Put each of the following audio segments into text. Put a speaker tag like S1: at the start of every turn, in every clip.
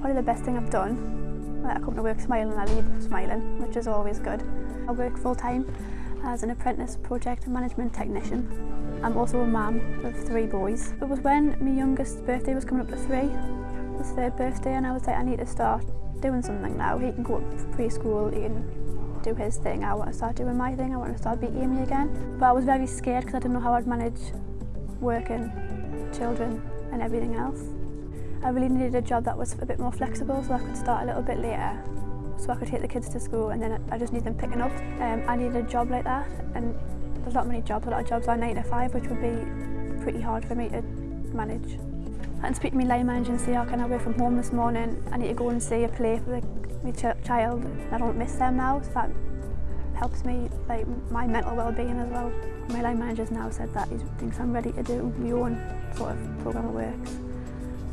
S1: Probably the best thing I've done. I come to work smiling and I leave smiling, which is always good. I work full time as an apprentice project management technician. I'm also a mum of three boys. It was when my youngest birthday was coming up to three, his third birthday, and I was like, I need to start doing something now. He can go up preschool, he can do his thing. I want to start doing my thing. I want to start being Amy again. But I was very scared because I didn't know how I'd manage working, children and everything else. I really needed a job that was a bit more flexible so I could start a little bit later. So I could take the kids to school and then I just need them picking up. Um, I needed a job like that and there's not many jobs, a lot of jobs are 9 to 5 which would be pretty hard for me to manage. I can speak to my line manager and say, oh, can I work from home this morning? I need to go and see a play for the, my ch child. I don't miss them now, so that helps me, like my mental well-being as well. My line manager's now said that he thinks I'm ready to do my own sort of programme of works.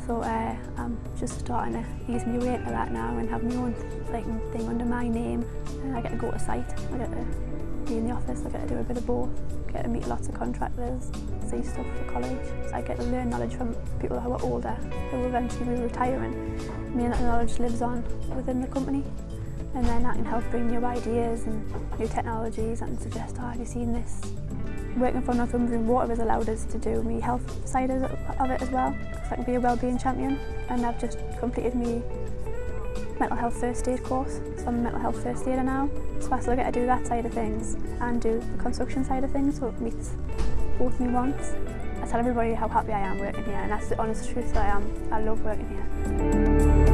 S1: So uh, I'm just starting to ease my way into that now and have my own like, thing under my name. And I get to go to site, I get to be in the office, I get to do a bit of both, get to meet lots of contractors, see stuff for college. So I get to learn knowledge from people who are older, who eventually be retiring. Me and that knowledge lives on within the company. And then that can help bring new ideas and new technologies and suggest, oh, have you seen this? Working for Northumbrian Water has allowed us to do my health side of it as well. So I can be a wellbeing champion and I've just completed my mental health first aid course. So I'm a mental health first aider now. So I still get to do that side of things and do the construction side of things so it meets both me wants. I tell everybody how happy I am working here and that's the honest truth that I am. I love working here.